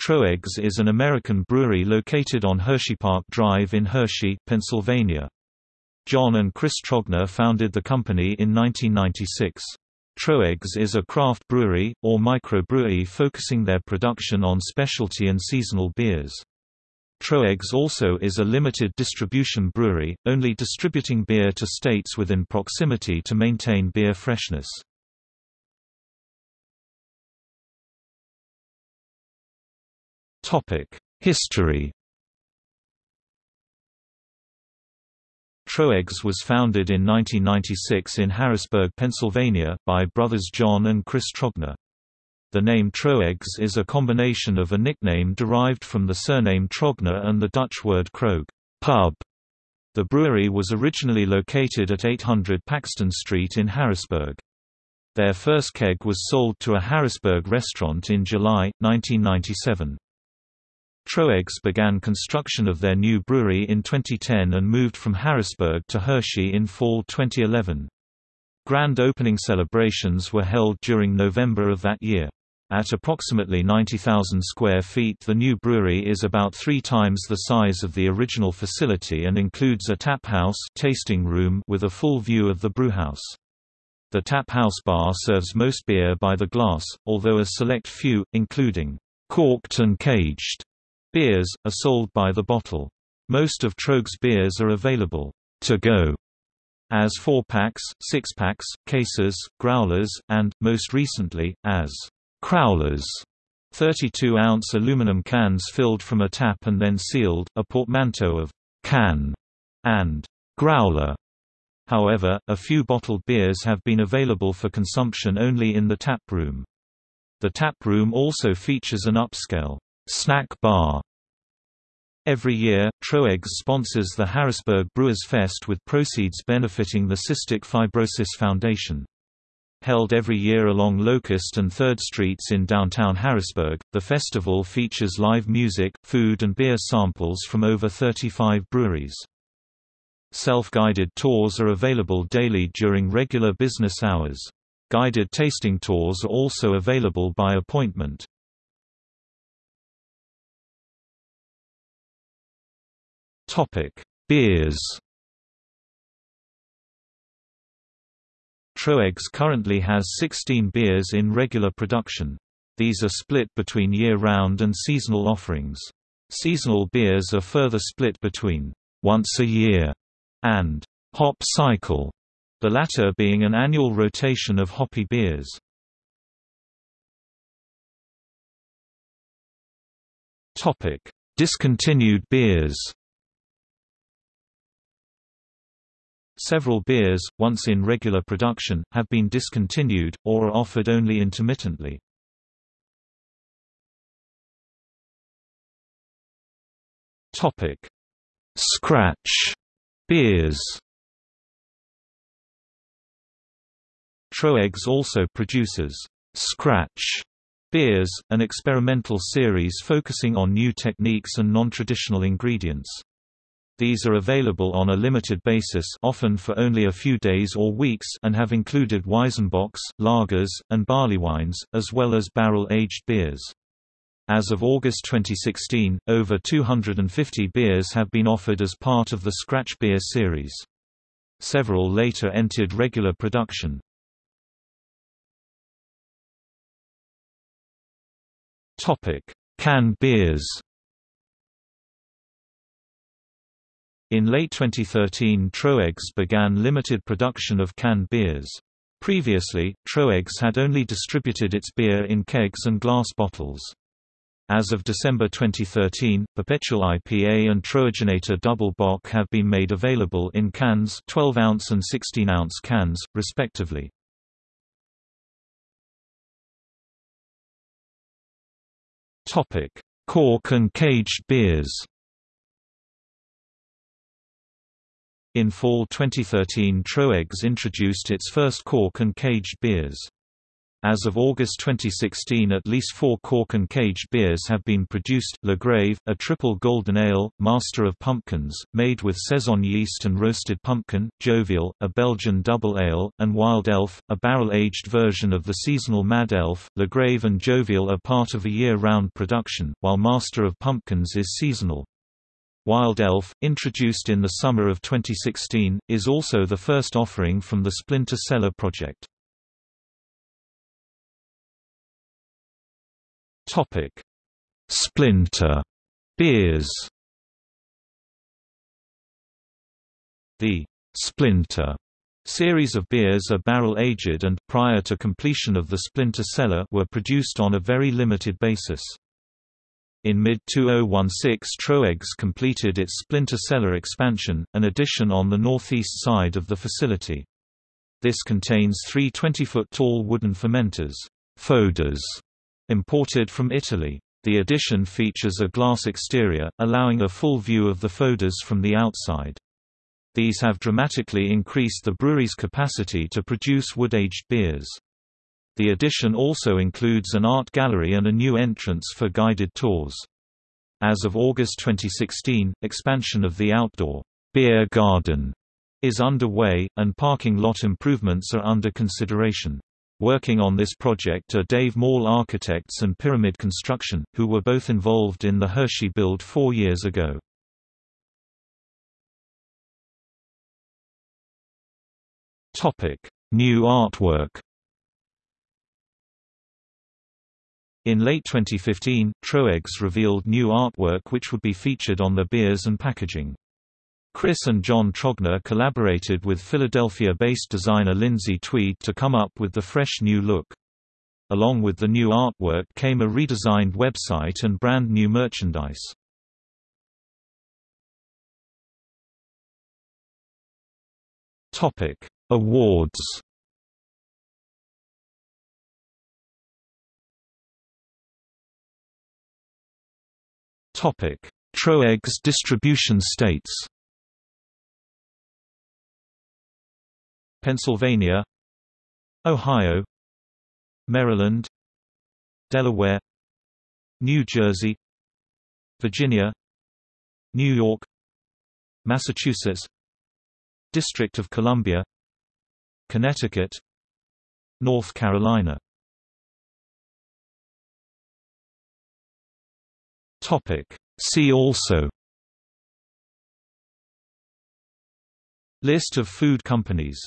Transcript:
Troegs is an American brewery located on Hershey Park Drive in Hershey, Pennsylvania. John and Chris Trogner founded the company in 1996. Troegs is a craft brewery, or microbrewery focusing their production on specialty and seasonal beers. Troegs also is a limited distribution brewery, only distributing beer to states within proximity to maintain beer freshness. History Troegs was founded in 1996 in Harrisburg, Pennsylvania, by brothers John and Chris Trogner. The name Troegs is a combination of a nickname derived from the surname Trogner and the Dutch word kroeg pub". The brewery was originally located at 800 Paxton Street in Harrisburg. Their first keg was sold to a Harrisburg restaurant in July, 1997. Troegs began construction of their new brewery in 2010 and moved from Harrisburg to Hershey in fall 2011. Grand opening celebrations were held during November of that year. At approximately 90,000 square feet the new brewery is about three times the size of the original facility and includes a tap house tasting room with a full view of the brewhouse. The tap house bar serves most beer by the glass, although a select few, including corked and caged Beers, are sold by the bottle. Most of Troegs beers are available to go as 4-packs, 6-packs, cases, growlers, and, most recently, as crowlers 32-ounce aluminum cans filled from a tap and then sealed, a portmanteau of can and growler. However, a few bottled beers have been available for consumption only in the tap room. The tap room also features an upscale snack bar. Every year, Troegs sponsors the Harrisburg Brewers Fest with proceeds benefiting the Cystic Fibrosis Foundation. Held every year along Locust and 3rd Streets in downtown Harrisburg, the festival features live music, food and beer samples from over 35 breweries. Self-guided tours are available daily during regular business hours. Guided tasting tours are also available by appointment. Topic: Beers. Troegs currently has 16 beers in regular production. These are split between year-round and seasonal offerings. Seasonal beers are further split between once a year and hop cycle, the latter being an annual rotation of hoppy beers. Topic: Discontinued beers. Several beers, once in regular production, have been discontinued, or are offered only intermittently. Scratch beers Troegs also produces Scratch Beers, an experimental series focusing on new techniques and non-traditional ingredients. These are available on a limited basis often for only a few days or weeks and have included Weizenbocks, lagers, and barley wines, as well as barrel-aged beers. As of August 2016, over 250 beers have been offered as part of the Scratch Beer series. Several later entered regular production. Canned beers In late 2013 Troegs began limited production of canned beers. Previously, Troegs had only distributed its beer in kegs and glass bottles. As of December 2013, Perpetual IPA and Troegenator Double Bock have been made available in cans 12-ounce and 16-ounce cans, respectively. Cork and caged beers In fall 2013 Troegs introduced its first cork and caged beers. As of August 2016 at least four cork and caged beers have been produced, Le Grave, a triple golden ale, Master of Pumpkins, made with Saison yeast and roasted pumpkin, Jovial, a Belgian double ale, and Wild Elf, a barrel-aged version of the seasonal Mad Elf. Le Grave and Jovial are part of a year-round production, while Master of Pumpkins is seasonal. Wild Elf, introduced in the summer of 2016, is also the first offering from the Splinter Cellar project. Topic: Splinter beers. The Splinter series of beers are barrel-aged and, prior to completion of the Splinter Cellar were produced on a very limited basis. In mid-2016 Troegs completed its Splinter Cellar expansion, an addition on the northeast side of the facility. This contains three 20-foot-tall wooden fermenters foeders, Imported from Italy. The addition features a glass exterior, allowing a full view of the foeders from the outside. These have dramatically increased the brewery's capacity to produce wood-aged beers. The addition also includes an art gallery and a new entrance for guided tours. As of August 2016, expansion of the outdoor beer garden is underway, and parking lot improvements are under consideration. Working on this project are Dave Mall Architects and Pyramid Construction, who were both involved in the Hershey build four years ago. New artwork In late 2015, Troegs revealed new artwork which would be featured on the beers and packaging. Chris and John Trogner collaborated with Philadelphia-based designer Lindsay Tweed to come up with the fresh new look. Along with the new artwork came a redesigned website and brand new merchandise. Topic: Awards. Troegs distribution states. Pennsylvania Ohio Maryland Delaware New Jersey Virginia New York Massachusetts District of Columbia Connecticut North Carolina Topic. See also List of food companies